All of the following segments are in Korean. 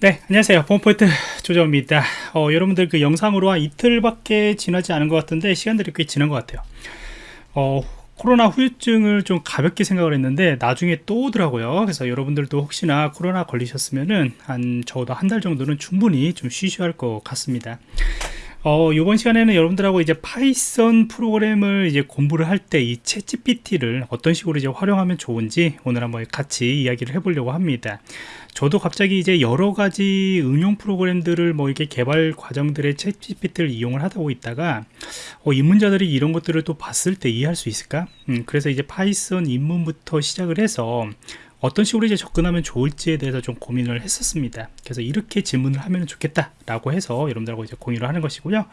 네 안녕하세요. 보안프로젝트 조정원입니다. 어, 여러분들 그 영상으로 한 이틀밖에 지나지 않은 것 같은데 시간들이 꽤 지난 것 같아요. 어, 코로나 후유증을 좀 가볍게 생각을 했는데 나중에 또 오더라고요. 그래서 여러분들도 혹시나 코로나 걸리셨으면은 한 적어도 한 달 정도는 충분히 좀 쉬셔야 할 것 같습니다 어, 이번 시간에는 여러분들하고 이제 파이썬 프로그램을 이제 공부를 할 때 이 챗GPT를 어떤 식으로 이제 활용하면 좋은지 오늘 한번 같이 이야기를 해보려고 합니다. 저도 갑자기 이제 여러 가지 응용 프로그램들을 뭐 이렇게 개발 과정들의 챗GPT를 이용을 하다 고 있다가 어, 입문자들이 이런 것들을 또 봤을 때 이해할 수 있을까? 음, 그래서 이제 파이썬 입문부터 시작을 해서 어떤 식으로 이제 접근하면 좋을지에 대해서 좀 고민을 했었습니다. 그래서 이렇게 질문을 하면 좋겠다 라고 해서 여러분들하고 이제 공유를 하는 것이고요.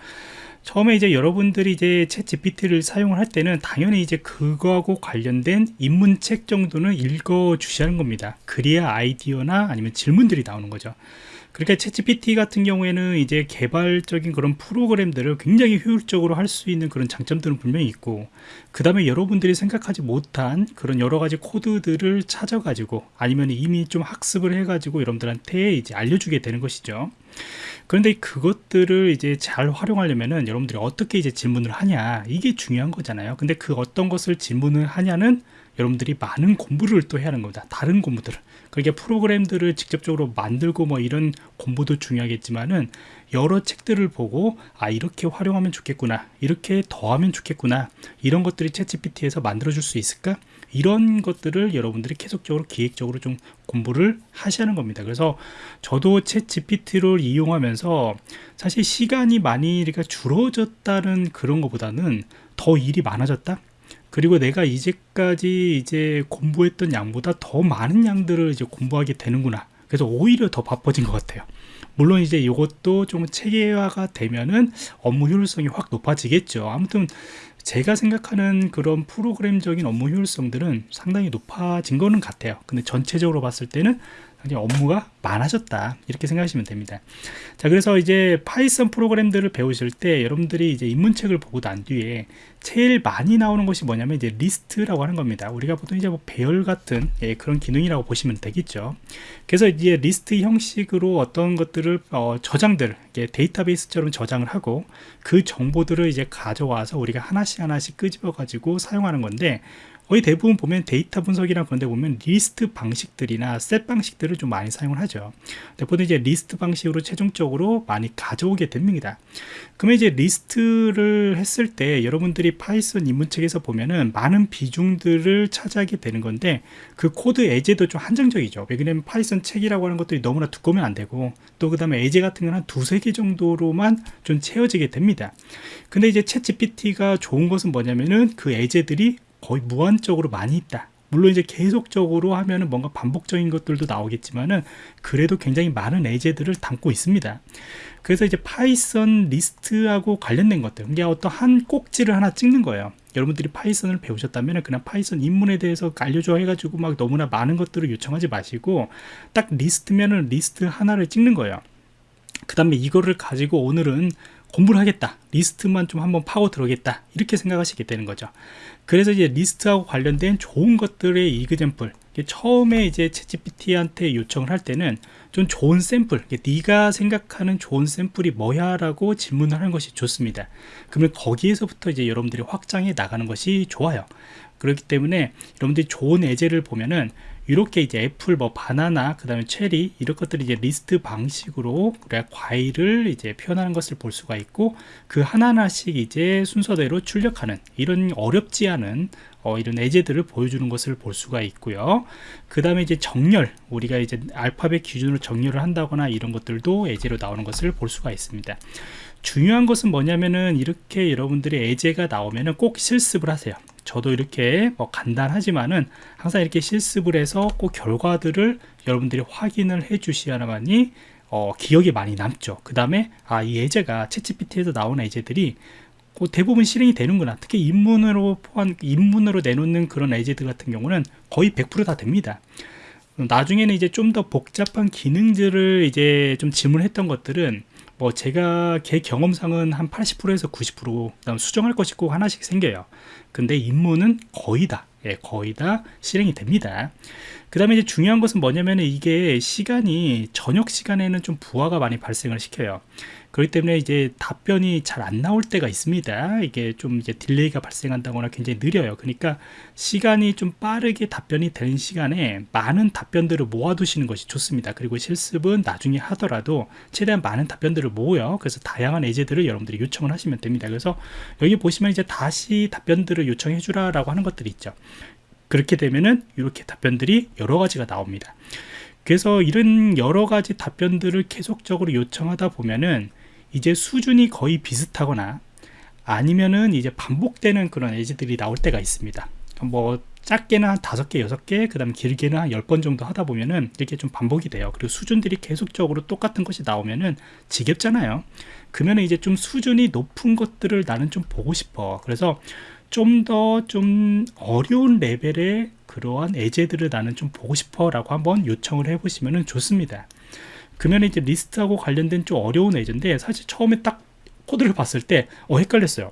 처음에 이제 여러분들이 이제 챗 GPT를 사용을 할 때는 당연히 이제 그거하고 관련된 입문책 정도는 읽어 주시는 겁니다. 그래야 아이디어나 아니면 질문들이 나오는 거죠 그러니까 챗GPT 같은 경우에는 이제 개발적인 그런 프로그램들을 굉장히 효율적으로 할 수 있는 그런 장점들은 분명히 있고 그 다음에 여러분들이 생각하지 못한 그런 여러 가지 코드들을 찾아가지고 아니면 이미 좀 학습을 해가지고 여러분들한테 이제 알려주게 되는 것이죠 그런데 그것들을 이제 잘 활용하려면은 여러분들이 어떻게 이제 질문을 하냐 이게 중요한 거잖아요. 근데 그 어떤 것을 질문을 하냐는 여러분들이 많은 공부를 또 해야 하는 겁니다. 다른 공부들을. 그렇게 프로그램들을 직접적으로 만들고 뭐 이런 공부도 중요하겠지만은 여러 책들을 보고 아 이렇게 활용하면 좋겠구나 이렇게 더하면 좋겠구나 이런 것들이 챗 GPT에서 만들어 줄 수 있을까? 이런 것들을 여러분들이 계속적으로 기획적으로 좀 공부를 하시는 겁니다. 그래서 저도 챗 GPT를 이용하면서 사실 시간이 많이 이렇게 줄어졌다는 그런 것보다는 더 일이 많아졌다? 그리고 내가 이제까지 이제 공부했던 양보다 더 많은 양들을 이제 공부하게 되는구나. 그래서 오히려 더 바빠진 것 같아요 물론 이제 이것도 좀 체계화가 되면은 업무 효율성이 확 높아지겠죠. 아무튼 제가 생각하는 그런 프로그램적인 업무 효율성들은 상당히 높아진 거는 같아요. 근데 전체적으로 봤을 때는 업무가 많아졌다. 이렇게 생각하시면 됩니다. 자 그래서 이제 파이썬 프로그램들을 배우실 때 여러분들이 이제 입문책을 보고 난 뒤에 제일 많이 나오는 것이 뭐냐면 이제 리스트라고 하는 겁니다. 우리가 보통 이제 뭐 배열 같은 예, 그런 기능이라고 보시면 되겠죠. 그래서 이제 리스트 형식으로 어떤 것들을 어, 저장들 데이터베이스처럼 저장을 하고 그 정보들을 이제 가져와서 우리가 하나씩 하나씩 끄집어 가지고 사용하는 건데 거의 대부분 보면 데이터 분석이랑 그런 데 보면 리스트 방식들이나 set 방식들을 좀 많이 사용을 하죠. 보통 이제 리스트 방식으로 최종적으로 많이 가져오게 됩니다. 그러면 이제 리스트를 했을 때 여러분들이 파이썬 입문책에서 보면은 많은 비중들을 차지하게 되는 건데 그 코드 예제도 좀 한정적이죠. 왜냐면 파이썬 책이라고 하는 것들이 너무나 두꺼우면 안 되고 또 그 다음에 예제 같은 건 한 두세 개 정도로만 좀 채워지게 됩니다. 근데 이제 챗 GPT가 좋은 것은 뭐냐면은 그 예제들이 거의 무한적으로 많이 있다. 물론 이제 계속적으로 하면은 뭔가 반복적인 것들도 나오겠지만은 그래도 굉장히 많은 예제들을 담고 있습니다. 그래서 이제 파이썬 리스트하고 관련된 것들 이게 어떤 한 꼭지를 하나 찍는 거예요. 여러분들이 파이썬을 배우셨다면 그냥 파이썬 입문에 대해서 알려줘 해가지고 막 너무나 많은 것들을 요청하지 마시고 딱 리스트면은 리스트 하나를 찍는 거예요. 그 다음에 이거를 가지고 오늘은 공부를 하겠다. 리스트만 좀 한번 파고 들어오겠다. 이렇게 생각하시게 되는 거죠. 그래서 이제 리스트하고 관련된 좋은 것들의 example 처음에 이제 챗GPT한테 요청을 할 때는 좀 좋은 샘플 네가 생각하는 좋은 샘플이 뭐야? 라고 질문을 하는 것이 좋습니다. 그러면 거기에서부터 이제 여러분들이 확장해 나가는 것이 좋아요 그렇기 때문에 여러분들이 좋은 예제를 보면은 이렇게 이제 애플 뭐 바나나 그 다음에 체리 이런 것들이 이제 리스트 방식으로 그래 과일을 이제 표현하는 것을 볼 수가 있고 그 하나하나씩 이제 순서대로 출력하는 이런 어렵지 않은 어, 이런 예제들을 보여주는 것을 볼 수가 있고요. 그 다음에 이제 정렬 우리가 이제 알파벳 기준으로 정렬을 한다거나 이런 것들도 예제로 나오는 것을 볼 수가 있습니다. 중요한 것은 뭐냐면은 이렇게 여러분들이 예제가 나오면은 꼭 실습을 하세요 저도 이렇게 뭐 간단하지만은 항상 이렇게 실습을 해서 꼭 결과들을 여러분들이 확인을 해 주셔야만이 어, 기억이 많이 남죠. 그 다음에 아 이 예제가 채찌PT에서 나오는 예제들이 대부분 실행이 되는구나. 특히 입문으로 포함 입문으로 내놓는 그런 예제들 같은 경우는 거의 100%다 됩니다. 나중에는 이제 좀 더 복잡한 기능들을 이제 좀 질문했던 것들은 뭐 제가 제 경험상은 한 80%에서 90% 수정할 것이 꼭 하나씩 생겨요 근데 임무는 거의 다 예, 거의 다 실행이 됩니다. 그 다음에 이제 중요한 것은 뭐냐면 이게 시간이 저녁 시간에는 좀 부하가 많이 발생을 시켜요. 그렇기 때문에 이제 답변이 잘 안 나올 때가 있습니다. 이게 좀 이제 delay가 발생한다거나 굉장히 느려요. 그러니까 시간이 좀 빠르게 답변이 되는 시간에 많은 답변들을 모아두시는 것이 좋습니다. 그리고 실습은 나중에 하더라도 최대한 많은 답변들을 모으요. 그래서 다양한 예제들을 여러분들이 요청을 하시면 됩니다. 그래서 여기 보시면 이제 다시 답변들을 요청해 주라 라고 하는 것들이 있죠. 그렇게 되면은 이렇게 답변들이 여러 가지가 나옵니다. 그래서 이런 여러 가지 답변들을 계속적으로 요청하다 보면은 이제 수준이 거의 비슷하거나 아니면은 이제 반복되는 그런 에지들이 나올 때가 있습니다. 뭐 작게는 한 다섯 개, 여섯 개, 그 다음 길게는 한열번 정도 하다 보면은 이렇게 좀 반복이 돼요. 그리고 수준들이 계속적으로 똑같은 것이 나오면은 지겹잖아요. 그러면 이제 좀 수준이 높은 것들을 나는 좀 보고 싶어. 그래서 좀 더좀 좀 어려운 레벨의 그러한 예제들을 나는 좀 보고 싶어 라고 한번 요청을 해보시면 좋습니다. 그러면 이제 리스트하고 관련된 좀 어려운 예제인데 사실 처음에 딱 코드를 봤을 때 어, 헷갈렸어요.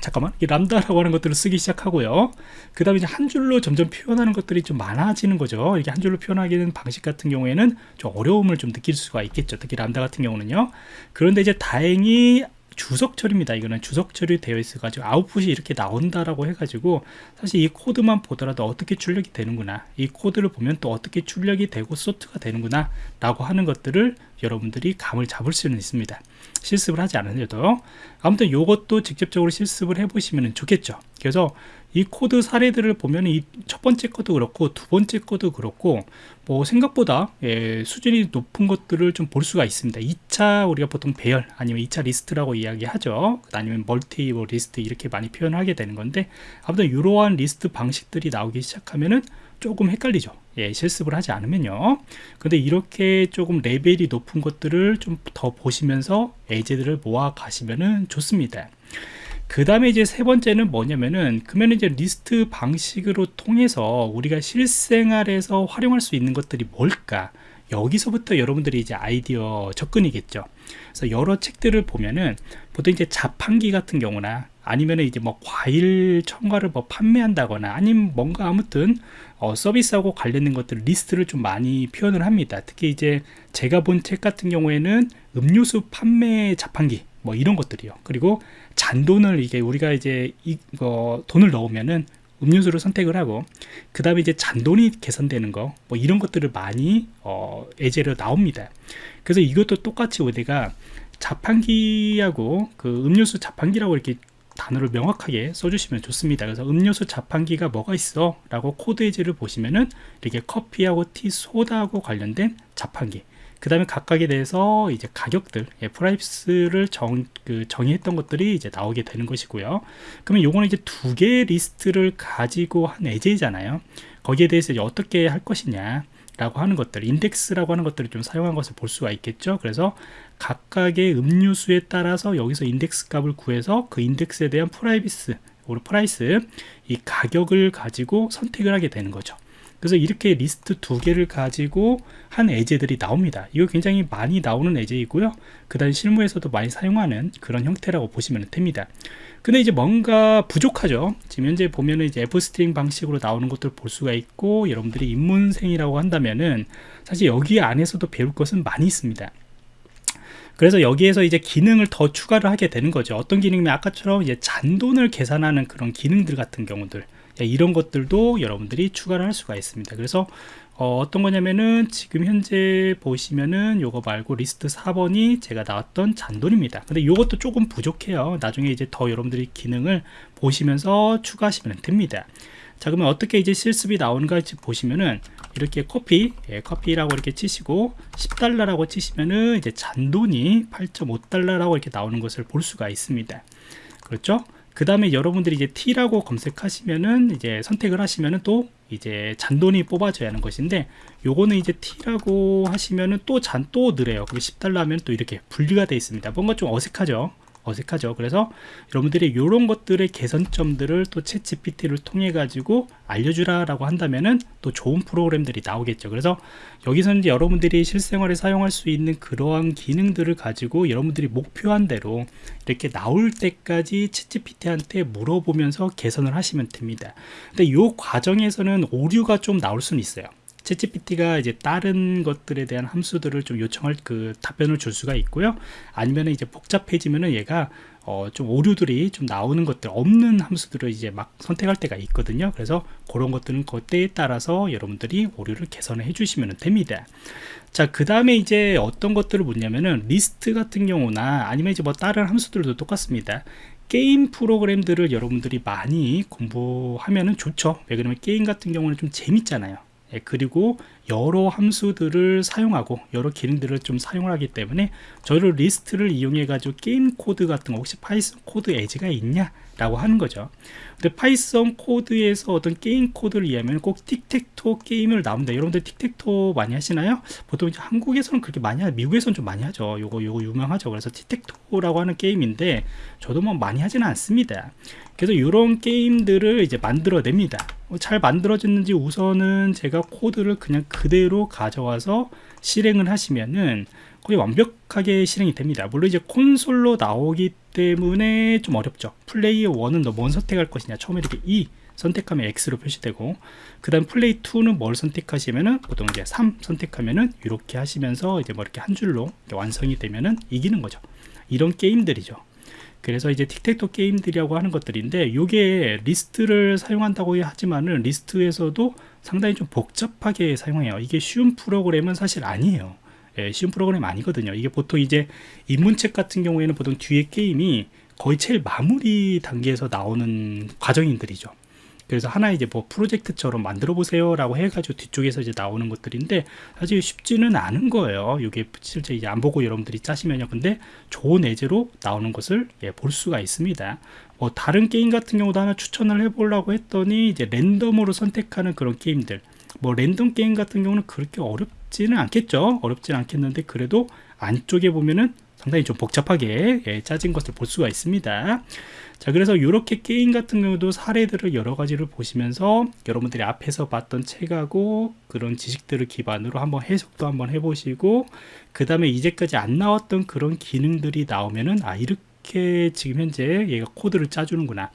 잠깐만 이 람다라고 하는 것들을 쓰기 시작하고요. 그 다음에 이제 한 줄로 점점 표현하는 것들이 좀 많아지는 거죠. 이게 한 줄로 표현하기는 방식 같은 경우에는 좀 어려움을 좀 느낄 수가 있겠죠. 특히 람다 같은 경우는요. 그런데 이제 다행히 주석 처리입니다. 이거는 주석 처리 되어 있어 가지고 아웃풋이 이렇게 나온다라고 해 가지고 사실 이 코드만 보더라도 어떻게 출력이 되는구나 이 코드를 보면 또 어떻게 출력이 되고 sort가 되는구나 라고 하는 것들을 여러분들이 감을 잡을 수는 있습니다. 실습을 하지 않으셔도 아무튼 이것도 직접적으로 실습을 해 보시면 좋겠죠. 그래서 이 코드 사례들을 보면 이 첫 번째 것도 그렇고 두 번째 것도 그렇고 뭐 생각보다 예, 수준이 높은 것들을 좀 볼 수가 있습니다. 2차 우리가 보통 배열 아니면 2차 리스트라고 이야기하죠. 아니면 multi 뭐 리스트 이렇게 많이 표현하게 되는 건데 아무튼 이러한 리스트 방식들이 나오기 시작하면은 조금 헷갈리죠. 예, 실습을 하지 않으면요. 근데 이렇게 조금 레벨이 높은 것들을 좀 더 보시면서 예제들을 모아 가시면은 좋습니다 그 다음에 이제 세 번째는 뭐냐면은 그러면 이제 리스트 방식으로 통해서 우리가 실생활에서 활용할 수 있는 것들이 뭘까? 여기서부터 여러분들이 이제 아이디어 접근이겠죠. 그래서 여러 책들을 보면은 보통 이제 자판기 같은 경우나 아니면은 이제 뭐 과일 첨가를 뭐 판매한다거나 아니면 뭔가 아무튼 어, 서비스하고 관련된 것들 리스트를 좀 많이 표현을 합니다. 특히 이제 제가 본 책 같은 경우에는 음료수 판매 자판기 뭐 이런 것들이요. 그리고 잔돈을 이게 우리가 이제 이거 돈을 넣으면은 음료수를 선택을 하고 그 다음에 이제 잔돈이 개선되는 거 뭐 이런 것들을 많이 어, 예제로 나옵니다. 그래서 이것도 똑같이 우리가 자판기하고 그 음료수 자판기라고 이렇게 단어를 명확하게 써주시면 좋습니다. 그래서 음료수 자판기가 뭐가 있어? 라고 코드 예제를 보시면은 이렇게 커피하고 티 소다하고 관련된 자판기 그 다음에 각각에 대해서 이제 가격들 예, price를 정, 그 정의했던 것들이 이제 나오게 되는 것이고요. 그러면 요거는 이제 두 개의 리스트를 가지고 한 예제이잖아요. 거기에 대해서 이제 어떻게 할 것이냐 라고 하는 것들 인덱스라고 하는 것들을 좀 사용한 것을 볼 수가 있겠죠. 그래서 각각의 음료수에 따라서 여기서 인덱스 값을 구해서 그 인덱스에 대한 prices price 이 가격을 가지고 선택을 하게 되는 거죠 그래서 이렇게 리스트 두 개를 가지고 한 예제들이 나옵니다. 이거 굉장히 많이 나오는 예제이고요. 그 다음 실무에서도 많이 사용하는 그런 형태라고 보시면 됩니다. 근데 이제 뭔가 부족하죠. 지금 현재 보면은 이제 f-string 방식으로 나오는 것들을 볼 수가 있고 여러분들이 입문생이라고 한다면은 사실 여기 안에서도 배울 것은 많이 있습니다. 그래서 여기에서 이제 기능을 더 추가를 하게 되는 거죠. 어떤 기능이면 아까처럼 이제 잔돈을 계산하는 그런 기능들 같은 경우들. 예, 이런 것들도 여러분들이 추가를 할 수가 있습니다. 그래서 어, 떤 거냐면은 지금 현재 보시면은 요거 말고 리스트 4번이 제가 나왔던 잔돈입니다. 근데 요것도 조금 부족해요. 나중에 이제 더 여러분들이 기능을 보시면서 추가하시면 됩니다. 자 그러면 어떻게 이제 실습이 나오는가 보시면은 이렇게 커피 예, 커피라고 이렇게 치시고 10달러라고 치시면은 이제 잔돈이 8.5달러라고 이렇게 나오는 것을 볼 수가 있습니다. 그렇죠 그 다음에 여러분들이 이제 T라고 검색하시면은 이제 선택을 하시면은 또 이제 잔돈이 뽑아져야 하는 것인데 요거는 이제 T라고 하시면은 또 잔또 그게 10달러 하면 또 이렇게 분리가 되어 있습니다. 뭔가 좀 어색하죠 어색하죠. 그래서 여러분들이 이런 것들의 개선점들을 또 챗 GPT를 통해 가지고 알려주라 라고 한다면은 또 좋은 프로그램들이 나오겠죠. 그래서 여기서는 이제 여러분들이 실생활에 사용할 수 있는 그러한 기능들을 가지고 여러분들이 목표한 대로 이렇게 나올 때까지 챗 GPT한테 물어보면서 개선을 하시면 됩니다. 근데 이 과정에서는 오류가 좀 나올 수는 있어요 챗GPT가 이제 다른 것들에 대한 함수들을 좀 요청할 그 답변을 줄 수가 있고요. 아니면 이제 복잡해지면은 얘가 어, 좀 오류들이 좀 나오는 것들 없는 함수들을 이제 막 선택할 때가 있거든요. 그래서 그런 것들은 그때에 따라서 여러분들이 오류를 개선해 주시면 됩니다. 자그 다음에 이제 어떤 것들을 묻냐면은 리스트 같은 경우나 아니면 이제 뭐 다른 함수들도 똑같습니다. 게임 프로그램들을 여러분들이 많이 공부하면 좋죠. 왜 그러면 게임 같은 경우는 좀 재밌잖아요. 예, 그리고 여러 함수들을 사용하고 여러 기능들을 좀 사용을 하기 때문에 저를 리스트를 이용해 가지고 게임 코드 같은 거 혹시 파이썬 코드 예제가 있냐 라고 하는 거죠. 근데 파이썬 코드에서 어떤 게임 코드를 이해하면 꼭 틱택토 게임을 나옵니다. 여러분들 틱택토 많이 하시나요? 보통 이제 한국에서는 그렇게 많이 하 미국에서는 좀 많이 하죠. 요거 요거 유명하죠. 그래서 tic-tac-toe라고 하는 게임인데 저도 뭐 많이 하지는 않습니다. 그래서 이런 게임들을 이제 만들어냅니다. 뭐잘 만들어졌는지 우선은 제가 코드를 그냥 그대로 가져와서 실행을 하시면은 거의 완벽하게 실행이 됩니다. 물론 이제 콘솔로 나오기 때문에 좀 어렵죠. 플레이 1은 너뭘 선택할 것이냐. 처음에 이렇게 2 선택하면 X로 표시되고 그 다음 플레이 2는 뭘 선택하시면은 보통 이제 3 선택하면은 이렇게 하시면서 이제 뭐 이렇게 한 줄로 완성이 되면은 이기는 거죠. 이런 게임들이죠. 그래서 이제 틱택토 게임들이라고 하는 것들인데 이게 리스트를 사용한다고 하지만은 리스트에서도 상당히 좀 복잡하게 사용해요. 이게 쉬운 프로그램은 사실 아니에요 예, 쉬운 프로그램 아니거든요. 이게 보통 이제 입문책 같은 경우에는 보통 뒤에 게임이 거의 제일 마무리 단계에서 나오는 과정인들이죠. 그래서 하나 이제 뭐 프로젝트처럼 만들어 보세요 라고 해가지고 뒤쪽에서 이제 나오는 것들인데 사실 쉽지는 않은 거예요. 이게 실제 이제 안 보고 여러분들이 짜시면요. 근데 좋은 예제로 나오는 것을 예, 볼 수가 있습니다. 뭐 다른 게임 같은 경우도 하나 추천을 해 보려고 했더니 이제 랜덤으로 선택하는 그런 게임들. 뭐 랜덤 게임 같은 경우는 그렇게 어렵 지는 않겠죠. 어렵지는 않겠는데 그래도 안쪽에 보면은 상당히 좀 복잡하게 예, 짜진 것을 볼 수가 있습니다. 자 그래서 이렇게 게임 같은 경우도 사례들을 여러 가지를 보시면서 여러분들이 앞에서 봤던 책하고 그런 지식들을 기반으로 한번 해석도 한번 해보시고 그 다음에 이제까지 안 나왔던 그런 기능들이 나오면은 아 이렇게 이렇게 지금 현재 얘가 코드를 짜주는구나.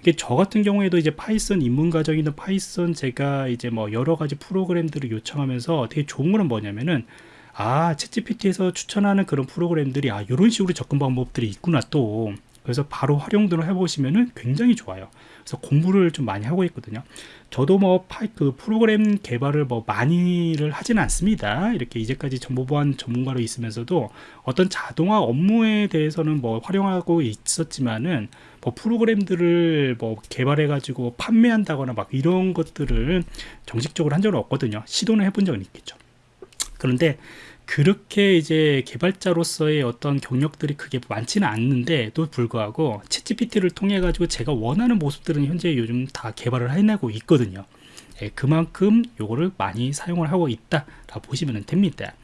이게 저 같은 경우에도 이제 파이썬 입문 과정이나 파이썬 제가 이제 뭐 여러 가지 프로그램들을 요청하면서 되게 좋은 거는 뭐냐면은 아 챗GPT에서 추천하는 그런 프로그램들이 아 이런 식으로 접근 방법들이 있구나 또 그래서 바로 활용들을 해보시면은 굉장히 좋아요. 그래서 공부를 좀 많이 하고 있거든요. 저도 뭐그 프로그램 개발을 뭐 많이를 하지는 않습니다. 이렇게 이제까지 정보보안 전문가로 있으면서도 어떤 자동화 업무에 대해서는 뭐 활용하고 있었지만은 뭐 프로그램들을 뭐 개발해 가지고 판매한다거나 막 이런 것들을 정식적으로 한 적은 없거든요. 시도는 해본 적은 있겠죠. 그런데 그렇게 이제 개발자로서의 어떤 경력들이 크게 많지는 않는데도 불구하고 챗GPT를 통해 가지고 제가 원하는 모습들은 현재 요즘 다 개발을 해내고 있거든요. 예, 그만큼 요거를 많이 사용을 하고 있다 라고 보시면 됩니다.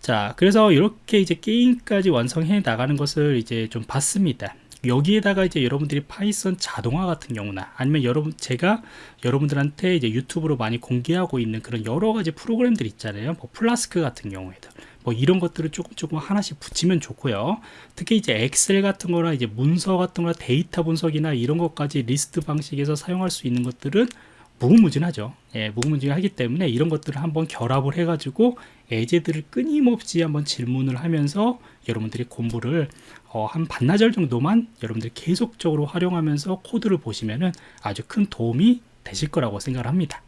자 그래서 이렇게 이제 게임까지 완성해 나가는 것을 이제 좀 봤습니다 여기에다가 이제 여러분들이 파이썬 자동화 같은 경우나 아니면 여러분 제가 여러분들한테 이제 유튜브로 많이 공개하고 있는 그런 여러 가지 프로그램들 있잖아요. 뭐 플라스크 같은 경우에도. 뭐 이런 것들을 조금 조금 하나씩 붙이면 좋고요. 특히 이제 엑셀 같은 거나 이제 문서 같은 거나 데이터 분석이나 이런 것까지 리스트 방식에서 사용할 수 있는 것들은 무궁무진하죠. 예, 무궁무진하기 때문에 이런 것들을 한번 결합을 해 가지고 예제들을 끊임없이 한번 질문을 하면서 여러분들이 공부를 어, 한 반나절 정도만 여러분들이 계속적으로 활용하면서 코드를 보시면은 아주 큰 도움이 되실 거라고 생각을 합니다